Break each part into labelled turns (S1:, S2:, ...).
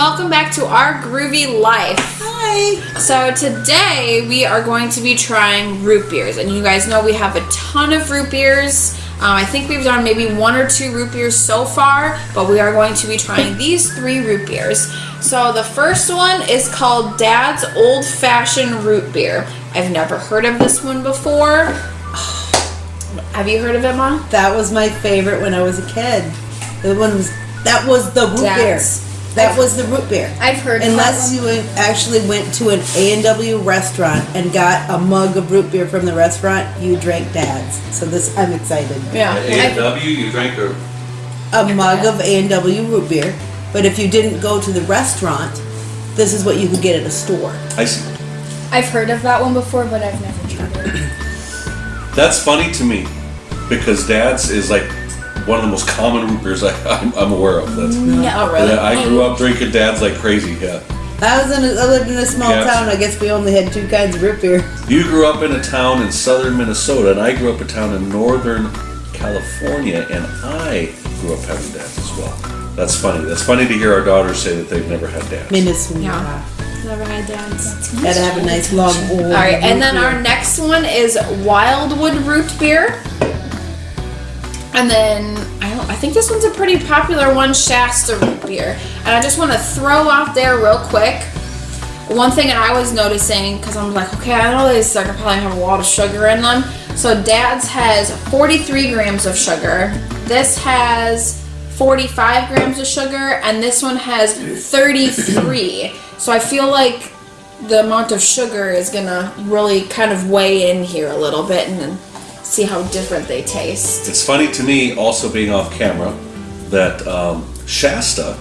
S1: welcome back to our groovy life.
S2: Hi.
S1: So today we are going to be trying root beers, and you guys know we have a ton of root beers. Um, I think we've done maybe one or two root beers so far, but we are going to be trying these three root beers. So the first one is called Dad's Old Fashioned Root Beer. I've never heard of this one before. Have you heard of it, Mom?
S2: That was my favorite when I was a kid. The one was that was the root
S1: Dad's.
S2: beer. That was the root beer.
S3: I've heard
S2: Unless you actually went to an A and W restaurant and got a mug of root beer from the restaurant, you drank Dad's. So this, I'm excited.
S1: Yeah.
S4: At A&W, you drank a,
S2: A mug of A and W root beer. But if you didn't go to the restaurant, this is what you could get at a store.
S4: I see.
S3: I've heard of that one before, but I've never tried it.
S4: That's funny to me because Dad's is like one of the most common root beers I, I'm, I'm aware of. That's, mm,
S1: Oh, really?
S4: Yeah, I grew up drinking Dad's like crazy. Yeah.
S2: I was in. A, I lived in a small
S4: Yeah.
S2: town. I guess we only had two kinds of root beer.
S4: You grew up in a town in southern Minnesota, and I grew up in a town in northern California, and I grew up having Dad's as well. That's funny. That's funny to hear our daughters say that they've never had Dad's.
S2: Minnesota.
S1: Yeah. Never had Dad's.
S2: Gotta have a nice long old.
S1: All right, and then
S2: beer.
S1: our next one is Wildwood root beer. And then I don't I think this one's a pretty popular one, Shasta root beer. And I just want to throw out there real quick one thing that I was noticing because I'm like, okay, I know these are probably have a lot of sugar in them. So Dad's has 43 grams of sugar. This has 45 grams of sugar, and this one has 33. So I feel like the amount of sugar is gonna really kind of weigh in here a little bit and see how different they taste.
S4: It's funny to me, also being off camera, that um, Shasta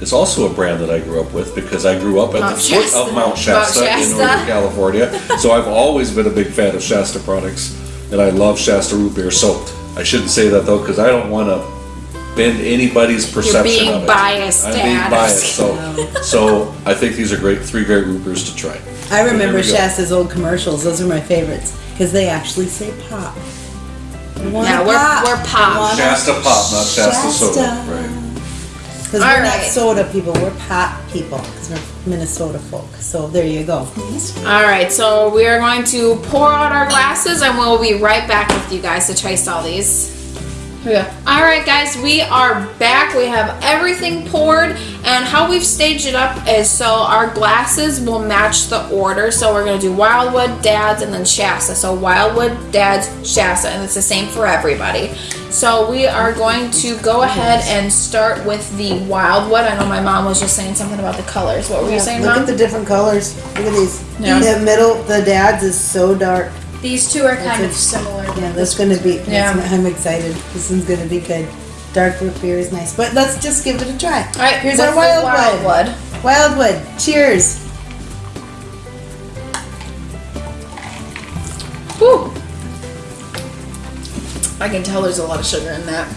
S4: is also a brand that I grew up with because I grew up at
S1: Mount
S4: the foot
S1: Shasta.
S4: of Mount
S1: Mount
S4: Shasta, in Northern California. so I've always been a big fan of Shasta products, and I love Shasta root beer. So I shouldn't say that though because I don't want to bend anybody's perception
S1: being
S4: of it.
S1: biased,
S4: I'm
S1: Dad.
S4: being biased. So, so I think these are great, three great root beers to try.
S2: I remember
S4: we go.
S2: Shasta's old commercials. Those are my favorites because they actually say pop. I want
S1: Yeah,
S2: a
S1: we're-
S2: pop.
S1: we're pop.
S2: Want a
S4: Shasta pop, not Shasta, soda.
S2: Shasta.
S4: Right.
S2: Because
S1: All
S2: we're not soda people, we're pop people because we're Minnesota folk. So there you go.
S1: All right, so we are going to pour out our glasses and we'll be right back with you guys to taste all these. Yeah. All right, guys, we are back. We have everything poured, and how we've staged it up is so our glasses will match the order. So we're gonna do Wildwood, Dad's, and then Shasta. So Wildwood, Dad's, Shasta, and it's the same for everybody. So we are going to go ahead and start with the Wildwood. I know my mom was just saying something about the colors. What were you saying,
S2: Look
S1: Mom?
S2: at the different colors. Look at these.
S1: Yeah.
S2: The middle, the dad's is so dark.
S3: These two are kind of similar.
S2: Yeah, that's gonna be.
S1: Yeah.
S2: that's- I'm excited. This one's gonna be good. Dark root beer is nice, but let's just give it a try.
S1: All right,
S2: here's our
S1: the
S2: wildwood.
S1: Wildwood.
S2: Wildwood. Cheers.
S1: Whew. I can tell there's a lot of sugar in that.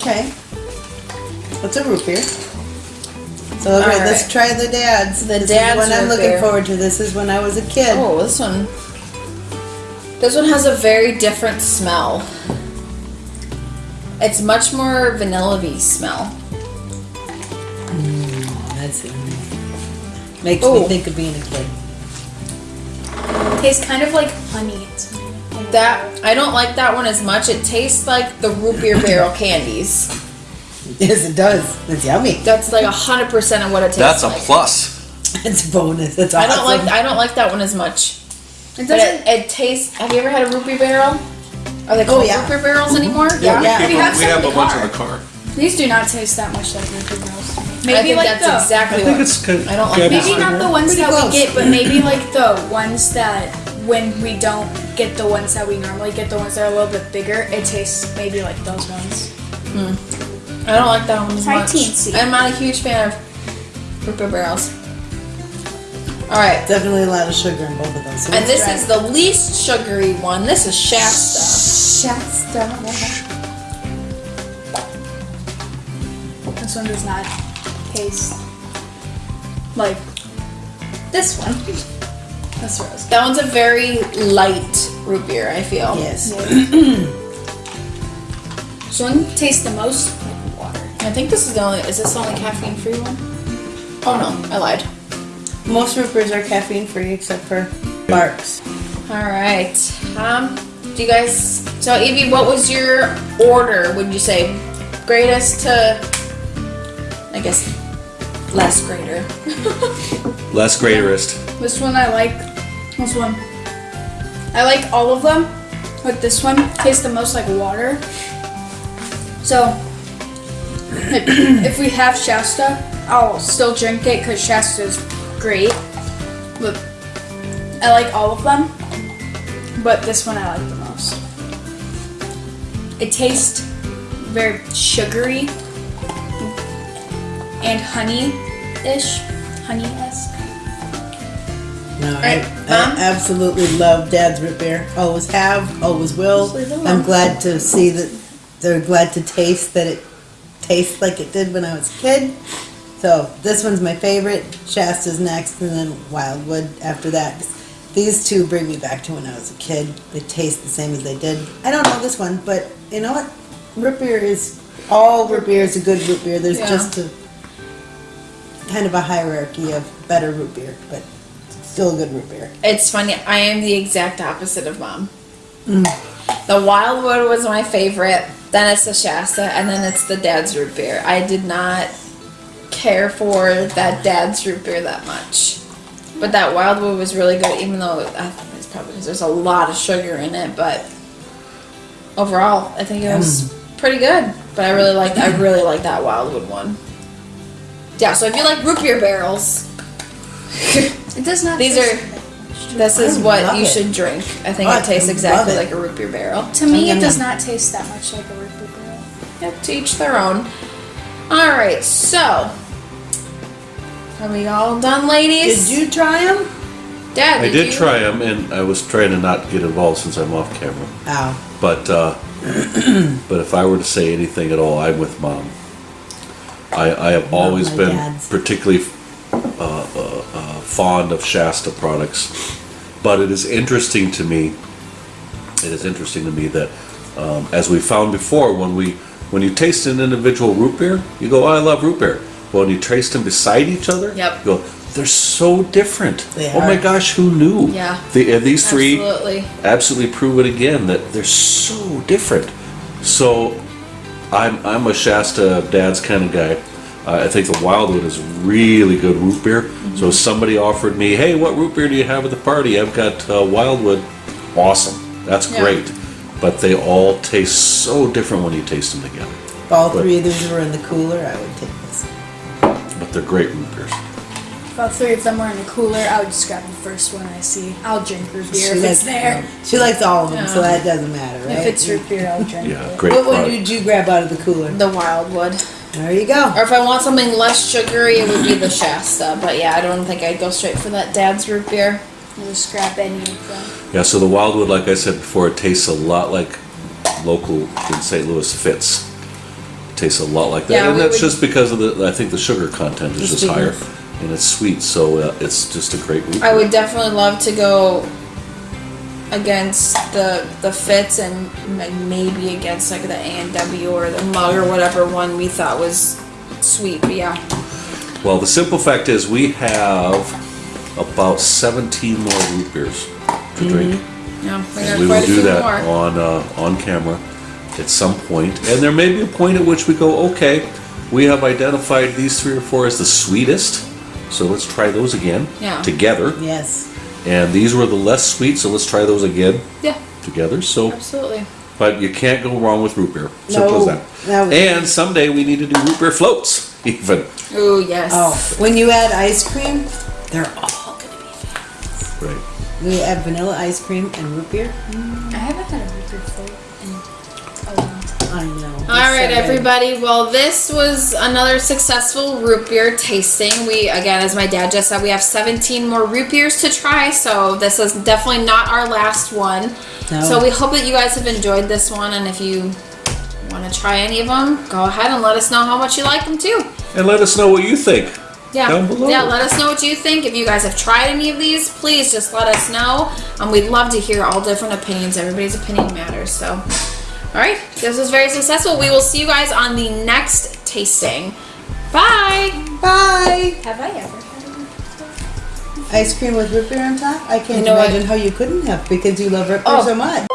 S2: Okay. What's a root beer? So all right, let's
S1: right.
S2: try the dad's.
S1: The
S2: this
S1: Dad's
S2: is one I'm looking
S1: beer.
S2: forward to. This is when I was a kid.
S1: Oh, this one. This one has a very different smell. It's much more vanilla-y smell.
S2: Mm, that's makes
S1: Oh.
S2: me think of being a kid.
S3: tastes kind of like honey.
S1: That I don't like that one as much. It tastes like the root beer barrel candies.
S2: Yes, it does. It's yummy.
S1: That's like hundred percent of what it tastes
S4: That's a
S1: like.
S4: plus.
S2: It's a bonus. It's
S1: I don't like I don't like that one as much.
S3: It doesn't.
S1: it, it tastes. Have you ever had a root beer barrel? Are they
S2: Oh,
S1: called
S2: yeah.
S1: root beer barrels mm-hmm. anymore?
S2: Yeah,
S4: we,
S2: yeah.
S4: keep
S3: We
S4: a-
S3: have
S4: we have a bunch
S3: car.
S4: in the car.
S3: These do not taste that much like Root Girls.
S1: I
S3: Maybe
S1: think
S3: like
S1: that's
S3: the.
S1: exactly
S4: I think
S1: what.
S4: it's good.
S1: I don't like
S4: yeah,
S3: Maybe not the ones
S2: Pretty
S3: that
S2: close.
S3: we get, but maybe like the ones that when we don't get the ones that we normally get, the ones that are a little bit bigger, it tastes maybe like those ones. Hmm.
S1: I don't like that one as
S3: Try
S1: much.
S3: teensy.
S1: I'm not a huge fan of root beer barrels. All right,
S2: Definitely a lot of sugar in both of those. So
S1: and this
S2: try
S1: is the least sugary one. This is Shasta.
S2: Shasta.
S3: This one does not taste like this one. This rose.
S1: That one's a very light root beer. I feel.
S2: Yes.
S3: This one tastes the most like water.
S1: I think this is the only. Is this the only caffeine free one? Oh no, I lied.
S2: Most root beers are caffeine free except for Barq's.
S1: All right. Um, do you guys? So Evie, what was your order? Would you say greatest to? I guess less greater.
S4: Less greaterist.
S3: This one I like. This one. I like all of them, but this one tastes the most like water. So, if we have Shasta, I'll still drink it because Shasta is great. But I like all of them, but this one I like the most. It tastes very sugary and honey-ish, honey-esque.
S2: No, I, I
S1: um,
S2: absolutely love Dad's root beer. Always have, always will.
S1: Just leave it alone.
S2: I'm glad to see that they're glad to taste that it tastes like it did when I was a kid. So this one's my favorite. Shasta's next, and then Wildwood after that. These two bring me back to when I was a kid. They taste the same as they did. I don't know this one, but you know what? Root beer is all root beer is a good root beer. There's
S1: Yeah.
S2: just a kind of a hierarchy of better root beer, but still a good root beer.
S1: It's funny. I am the exact opposite of mom. Mm. The Wildwood was my favorite. Then it's the Shasta, and then it's the Dad's root beer. I did not care for that Dad's root beer that much, but that Wildwood was really good. Even though I think it's probably because there's a lot of sugar in it, but overall, I think it was mm. pretty good. But I really like I really like that Wildwood one. Yeah. So if you like root beer barrels,
S3: It does not.
S1: These
S3: taste
S1: are- this is
S2: I
S1: what you
S2: it.
S1: should drink. I think
S2: I
S1: it tastes exactly
S2: it.
S1: like a root beer barrel.
S3: To me, it does not taste that much like a root beer barrel.
S1: Yep, to each their own. All right, so are we all done, ladies?
S2: Did you try them?
S1: Dad,
S4: I did
S1: you?
S4: try them, and I was trying to not get involved since I'm off camera.
S2: Ow.
S4: But uh, but if I were to say anything at all, I'm with mom. I, I have always been
S2: dad's.
S4: particularly uh, fond of Shasta products, but it is interesting to me. It is interesting to me that, um, as we found before, when we when you taste an individual root beer, you go, oh, "I love root beer." But when you taste them beside each other,
S1: Yep.
S4: you go, "They're so different."
S2: They
S4: oh my gosh, who knew?
S1: Yeah.
S4: The, uh, these three
S1: Absolutely.
S4: absolutely prove it again that they're so different. So I'm I'm a Shasta dad's kind of guy. Uh, I think the Wildwood is really good root beer.
S1: Mm-hmm.
S4: So if somebody offered me, hey, what root beer do you have at the party? I've got uh, Wildwood. Awesome. That's
S1: Yeah.
S4: great. But they all taste so different when you taste them together.
S2: If all
S4: But-
S2: three of these were in the cooler, I would take this.
S4: But they're great root beers.
S3: If all three of them were in the cooler, I would just grab the first one I see. I'll drink root beer if
S2: likes,
S3: it's there.
S2: She likes all of them, so that doesn't matter, right?
S3: If it's root beer, I'll drink
S4: Yeah,
S3: it.
S4: great
S2: what one
S4: product.
S2: did you grab out of the cooler?
S1: The Wildwood.
S2: There you go.
S1: Or if I want something less sugary, it would be the Shasta. But yeah, I don't think I'd go straight for that Dad's root beer.
S3: I'll just any of them.
S4: Yeah, so the Wildwood, like I said before, it tastes a lot like local in St. Louis Fitz. It tastes a lot like that,
S1: Yeah,
S4: and that's
S1: would-
S4: just because of the. I think the sugar content is
S2: The
S4: just higher, and it's sweet, so uh, it's just a great. root
S1: I
S4: beer.
S1: would definitely love to go against the the Fitz and like maybe against like the A and W or the mug or whatever one we thought was sweet. But yeah,
S4: Well, the simple fact is, we have about 17 more root beers to drink.
S1: yeah, we
S4: And
S1: got
S4: we
S1: quite
S4: will
S1: a
S4: do
S1: few
S4: that
S1: more.
S4: on uh, on camera at some point, and there may be a point at which we go, okay, we have identified these three or four as the sweetest, so let's try those again
S1: Yeah.
S4: together.
S2: Yes.
S4: And these were the less sweet, so let's try those again
S1: Yeah,
S4: together. So,
S1: absolutely.
S4: but you can't go wrong with root beer. Simple
S2: No,
S4: as
S2: no.
S4: that. And someday we need to do root beer floats, even.
S1: Oh, yes.
S2: Oh, when you add ice cream, they're all gonna be fat.
S4: Right.
S2: We add vanilla ice cream and root beer.
S3: I haven't had a
S1: All right, everybody. Well, this was another successful root beer tasting. We, again, as my dad just said, we have 17 more root beers to try, so this is definitely not our last one.
S2: No.
S1: So we hope that you guys have enjoyed this one, and if you want to try any of them, go ahead and let us know how much you like them too.
S4: And let us know what you think.
S1: Yeah,
S4: Down below.
S1: yeah. Let us know what you think. If you guys have tried any of these, please just let us know. Um, we'd love to hear all different opinions. Everybody's opinion matters. So, All right, this was very successful. We will see you guys on the next tasting. Bye.
S2: Bye.
S3: Have I ever had?
S2: Ice cream with root beer on top? I can't
S1: You know what?
S2: imagine how you couldn't have because you love root beer
S1: Oh.
S2: so much.